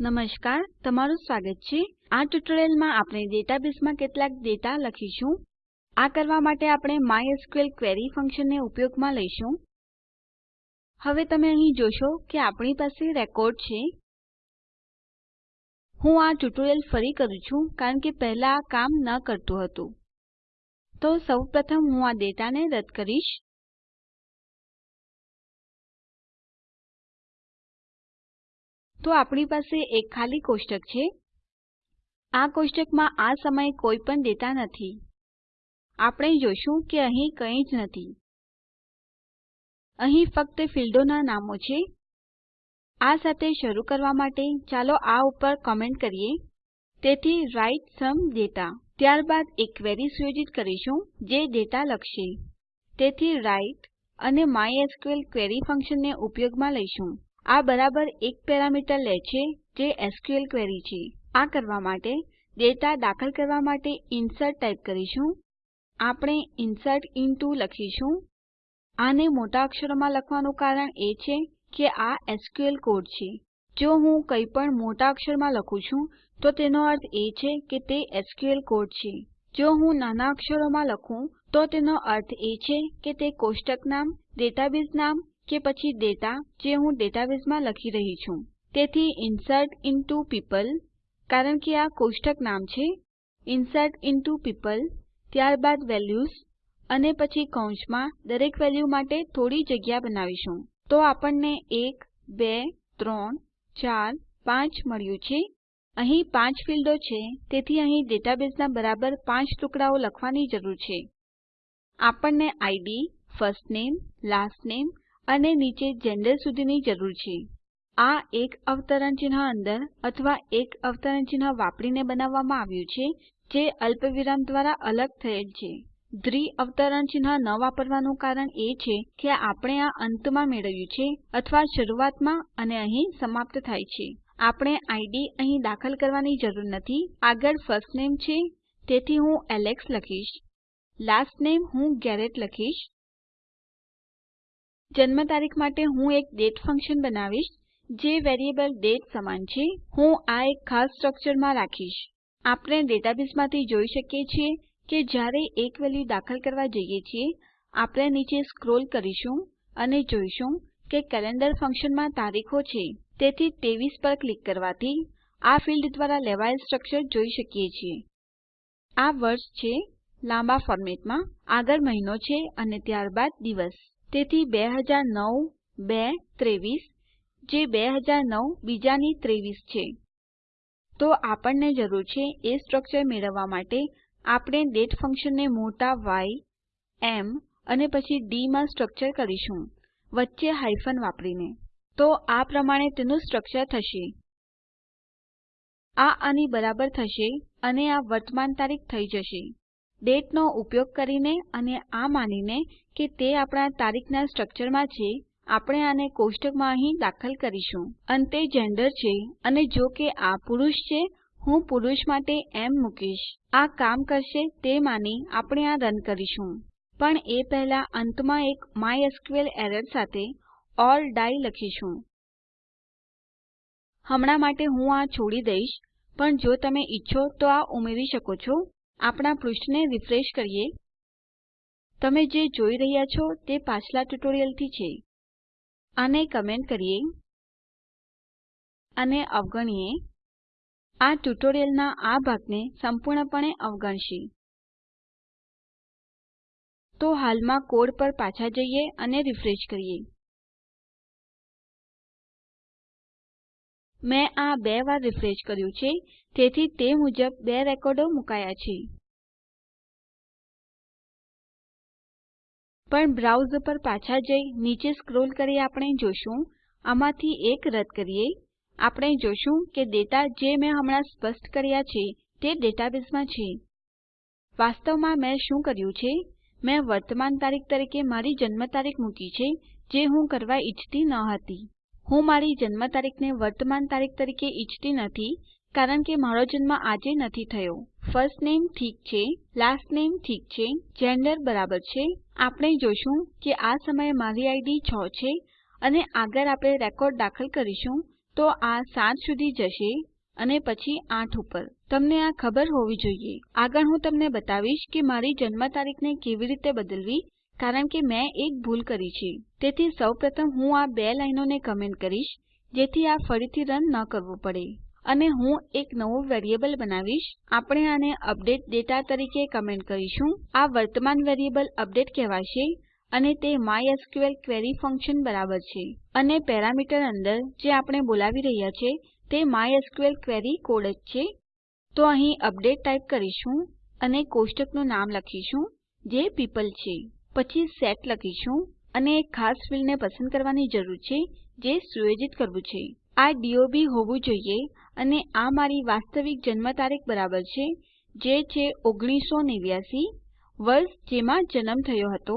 નમસ્કાર, તમારું સ્વાગત છે. આ ટ્યુટોરીયલમાં આપણે ડેટાબેઝમાં કેટલાક ડેટા લખીશું. આ કરવા માટે આપણે MySQL ક્વેરી ફંક્શનને ઉપયોગમાં લઈશું. હવે તમે અહીં જોશો કે આપણી પાસે રેકોર્ડ છે. હું આ ટ્યુટોરીયલ ફરી કરું છું, કારણ કે પહેલા આ કામ ન કરતું હતું. તો સૌપ્રથમ હું આ ડેટાને રદ કરીશ. તો આપણી પાસે એક ખાલી કોષ્ટક છે. આ કોષ્ટકમાં આ સમયે કોઈ પણ ડેટા નથી. આપણે જોશું કે અહીં કંઈ જ નથી. અહીં ફક્ત ફીલ્ડોના નામો છે. આ સાથે શરૂ કરવા માટે ચાલો આ ઉપર કમેન્ટ કરીએ. તેથી રાઇટ સમ ડેટા. ત્યારબાદ એક ક્વેરી સુયોજિત કરીશું, જે ડેટા લખશે. તેથી રાઇટ અને માયસ્કલ ક્વેરી ફંક્શનને ઉપયોગમાં લઈશું. આ બરાબર એક પેરામીટર લે છે જે SQL ક્વેરી છે. આ કરવા માટે ડેટા દાખલ કરવા માટે ઇન્સર્ટ ટાઈપ કરીશું. આપણે ઇન્સર્ટ ઇન્ટો લખીશું. આને મોટા અક્ષરોમાં લખવાનું કારણ એ છે કે આ એસક્યુએલ કોડ છે. જો હું કંઈ પણ મોટા અક્ષરમાં લખું છું, તો તેનો અર્થ એ છે કે તે એસક્યુએલ કોડ છે. જો હું નાના અક્ષરોમાં લખું, તો તેનો અર્થ એ છે કે તે કોષ્ટક નામ, ડેટાબેઝ નામ કે પછી ડેટા જે હું ડેટાબેઝમાં લખી રહી છું. તેથી ઇન્સર્ટ ઇન્ટો પીપલ કારણ કે આ કોષ્ટક નામ છે. ઇન્સર્ટ ઇન્ટો પીપલ ત્યારબાદ વેલ્યુઝ અને પછી કૌંસમાં દરેક વેલ્યુ માટે થોડી જગ્યા બનાવીશું. તો આપણને 1 2 3 4 5 મળ્યું છે. અહીં 5 ફીલ્ડો છે, તેથી અહીં ડેટાબેઝના બરાબર 5 ટુકડાઓ લખવાની જરૂર છે. આપણને ID ફર્સ્ટ નેમ લાસ્ટ નામે અને નીચે જેન્ડર સુધીની જરૂર છે. આ એક અવતરણ ચિહ્ન અંદર અથવા એક અવતરણ ચિહ્ન વાપરીને બનાવવામાં આવ્યું છે, જે અલ્પવિરામ દ્વારા અલગ થયેલ છે. દ્વિ અવતરણ ચિહ્ન ન વાપરવાનું કારણ એ છે કે આપણે આ અંતમાં મેળવ્યું છે અથવા શરૂઆતમાં અને અહીં સમાપ્ત થાય છે. આપણે ID અહીં દાખલ કરવાની જરૂર નથી. આગળ ફર્સ્ટ નેમ છે, તેથી હું એલેક્સ લખીશ. લાસ્ટ નેમ હું ગેરેટ લખીશ. જન્મ તારીખ માટે હું એક દાતે ફંક્શન બનાવીશ, જે વેરીએબલ દાતે સમાન છે. હું આ એક ખાસ સ્ટ્રક્ચરમાં રાખીશ. આપણે ડેટાબેઝમાંથી જોઈ શકીએ છીએ કે જ્યારે એક વેલ્યુ દાખલ કરવા જઈએ છીએ, આપણે નીચે સ્ક્રોલ કરીશું અને જોઈશું કે કેલેન્ડર ફંક્શનમાં તારીખો છે. તેથી 23 પર ક્લિક કરવાથી આ ફિલ્ડ દ્વારા લેવાયેલ સ્ટ્રક્ચર જોઈ શકીએ છીએ. આ વર્ષ છે લાંબા ફોર્મેટમાં આગળ મહિનો છે અને ત્યારબાદ દિવસ. તેથી 2009 2 23 જે 2009 બીજાની 23 છે. તો આપણને જરૂર છે એ સ્ટ્રક્ચર મેળવવા માટે આપણે ડેટ ફંક્શનને મોટા ય એમ અને પછી ડી માં સ્ટ્રક્ચર કરીશું, વચ્ચે હાયફન વાપરીને. તો આ પ્રમાણે તેનું સ્ટ્રક્ચર થશે. આ આની બરાબર થશે અને આ વર્તમાન તારીખ થઈ જશે. દાતે નો ઉપયોગ કરીને અને આ માનીને કે તે આપણા તારીખના સ્ટ્રક્ચરમાં છે, આપણે આને કોષ્ટકમાં અહીં દાખલ કરીશું. અંતે જેન્ડર છે અને જો કે આ પુરુષ છે, હું પુરુષ માટે એમ મૂકીશ. આ કામ કરશે તે માની આપણે આ રન કરીશું. પણ એ પહેલા અંતમાં એક mysql એરર સાથે ઓર ડાઈ લખીશું. હમણાં માટે હું આ છોડી દઈશ, પણ જો તમે ઈચ્છો તો આ ઉમેરી શકો છો. આપણા પૃષ્ઠને રિફ્રેશ કરીએ. તમે જે જોઈ રહ્યા છો તે પાછલા ટ્યુટોરિયલથી છે. આને કમેન્ટ કરીએ અને અવગણીએ. આ ટ્યુટોરિયલના આ ભાગને સંપૂર્ણપણે અવગણશે. તો હાલમાં કોડ પર પાછા જઈએ અને રિફ્રેશ કરીએ. મેં આ બે વાર રીફ્રેશ કર્યું છે, તેથી તે મુજબ બે રેકોર્ડો મુકાયા છે. પણ બ્રાઉઝ પર પાછા જઈ, નીચે સ્ક્રોલ કરી આપણે જોશું, આમાંથી એક રદ કરીએ. આપણે જોશું કે ડેટા જે મેં હમણાં સ્પષ્ટ કર્યા છે, તે ડેટાબેઝમાં છે. વાસ્તવમાં મેં શું કર્યું છે? મેં વર્તમાન તારીખ તરીકે મારી જન્મ તારીખ મૂકી છે, જે હું કરવા ઈચ્છતી ન હતી. હું મારી જન્મ તારીખને વર્તમાન તારીખ તરીકે ઈચ્છતી નથી, કારણ કે મારો જન્મ આજે નથી થયો. ફર્સ્ટ નેમ ઠીક છે લાસ્ટ નેમ ઠીક છે જેન્ડર બરાબર છે. આપણે જોશું કે આ સમયે મારી આઈડી 6 છે અને આગળ આપણે રેકોર્ડ દાખલ કરીશું, તો આ 7 સુધી જશે અને પછી 8 ઉપર. તમને આ ખબર હોવી જોઈએ. આગળ હું તમને બતાવીશ કે મારી જન્મ તારીખને કેવી રીતે બદલવી કારણ કે મેં એક ભૂલ કરી છે. તેથી સૌપ્રથમ હું આ બે લાઈનોને કમેન્ટ કરીશ, જેથી આ ફરીથી રન ન કરવું પડે. અને હું એક નવું વેરીએબલ બનાવીશ. આપણે આને અપડેટ ડેટા તરીકે કમેન્ટ કરીશું. આ વર્તમાન વેરીએબલ અપડેટ કહેવાશે અને તે MySQL ક્વેરી ફંક્શન બરાબર છે. અને પેરામીટર અંદર જે આપણે બોલાવી રહ્યા છે, તે MySQL ક્વેરી કોડ જ છે. તો અહીં અપડેટ ટાઈપ કરીશું અને કોષ્ટકનું નામ લખીશું, જે પીપલ છે. પછી સેટ લખીશું અને એક ખાસ ફિલ્ડને પસંદ કરવાની જરૂર છે જે સુયોજિત કરવું છે. આ DOB હોવું જોઈએ અને આ મારી વાસ્તવિક જન્મ તારીખ બરાબર છે, જે છે 1989 વર્ષ જેમાં જન્મ થયો હતો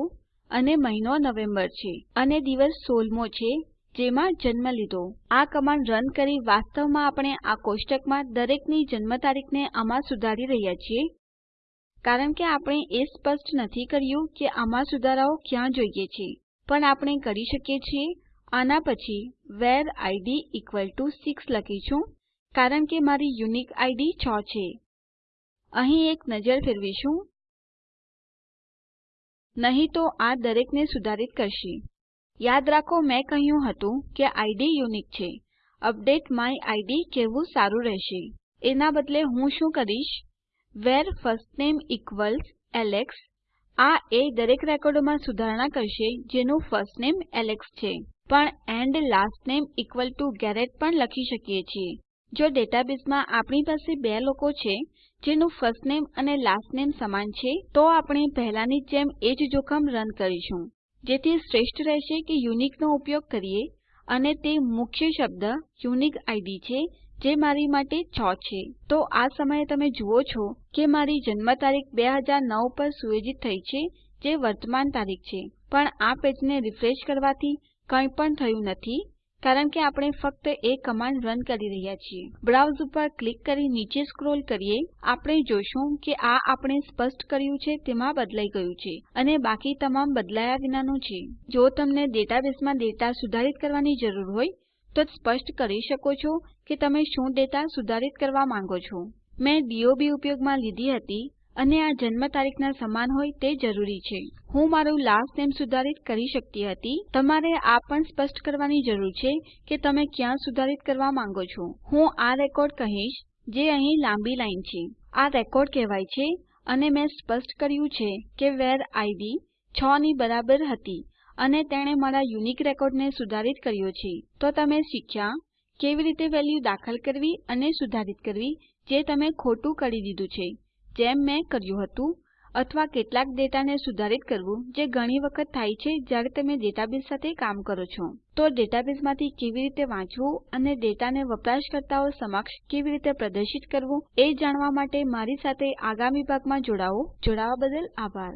અને મહિનો નવેમ્બર છે અને દિવસ 16મો છે જેમાં જન્મ લીધો. આ કમાન્ડ રન કરી વાસ્તવમાં આપણે આ કોષ્ટકમાં દરેકની જન્મ તારીખને આમાં સુધારી રહ્યા છીએ. કારણ કે આપણે એ સ્પષ્ટ નથી કર્યું કે આમાં સુધારાઓ ક્યાં જોઈએ છે. પણ આપણે કરી શકીએ છીએ. આના પછી વેર id ઇક્વલ ટીઓ 6 લખીશું, કારણ કે મારી યુનિક ID 6 છે. અહીં એક નજર ફેરવીશું. નહીં તો આ દરેકને સુધારિત કરશે. યાદ રાખો, મેં કહ્યું હતું કે ID યુનિક છે. અપડેટ માય ID કહેવું સારું રહેશે. એના બદલે હું શું કરીશ? વ્હેરે ફર્સ્ટનેમ ઇક્વલ્સ એલેક્સ આ એ દરેક રેકોર્ડોમાં સુધારણા કરશે જેનું ફર્સ્ટનેમ એલેક્સ છે. પણ and last name equal to Garrett પણ લખી શકીએ છીએ. જો ડેટાબેઝમાં આપણી પાસે બે લોકો છે, જેનું ફર્સ્ટનેમ અને લાસ્ટનેમ સમાન છે, તો આપણે પહેલાની જેમ એ જ જોખમ રન કરીશું. જેથી શ્રેષ્ઠ રહેશે કે યુનિક નો ઉપયોગ કરીએ અને તે મુખ્ય શબ્દ યુનિક આઈડી છે જે મારી માટે 6 છે. તો આ સમયે તમે જુઓ છો કે મારી જન્મ તારીખ 2009 પર સુયોજિત થઈ છે, જે વર્તમાન તારીખ છે. પણ આ પેજને રિફ્રેશ કરવાથી કંઈ પણ થયું નથી, કારણ કે આપણે ફક્ત એ કમાન્ડ રન કરી રહ્યા છીએ. બ્રાઉઝ ઉપર ક્લિક કરી નીચે સ્ક્રોલ કરીએ, આપણે જોશું કે આ આપણે સ્પષ્ટ કર્યું છે, તેમાં બદલાઈ ગયું છે, અને બાકી તમામ બદલાયા વિનાનું છે. જો તમને ડેટાબેઝમાં ડેટા સુધારિત કરવાની જરૂર હોય તો સ્પષ્ટ કરી શકો છો કે તમે શું ડેટા સુધારિત કરવા માંગો છો. મેં DOB ઉપયોગમાં લીધી હતી અને આ જન્મ તારીખના સમાન હોય તે જરૂરી છે. હું મારું લાસ્ટ નેમ સુધારિત કરી શકતી હતી. તમારે આ પણ સ્પષ્ટ કરવાની જરૂર છે કે તમે ક્યાં સુધારિત કરવા માંગો છો. હું આ રેકોર્ડ કહીશ, જે અહીં લાંબી લાઈન છે. આ રેકોર્ડ કહેવાય છે અને મેં સ્પષ્ટ કર્યું છે કે વેર આઈડી 6 ની બરાબર હતી. અને તેણે મારા યુનિક રેકોર્ડને સુધારિત કર્યો છે. તો તમે શીખ્યા કેવી રીતે વેલ્યુ દાખલ કરવી અને સુધારિત કરવી, જે તમે ખોટું કરી દીધું છે. જેમ મેં કર્યું હતું, અથવા કેટલાક ડેટાને સુધારિત કરવું, જે ઘણી વખત થાય છે જ્યારે તમે ડેટાબેઝ સાથે કામ કરો છો. તો ડેટાબેઝમાંથી કેવી રીતે વાંચવું અને ડેટાને વપરાશકર્તાઓ સમક્ષ કેવી રીતે પ્રદર્શિત કરવું, એ જાણવા માટે મારી સાથે આગામી ભાગમાં જોડાવો. જોડાવા બદલ આભાર.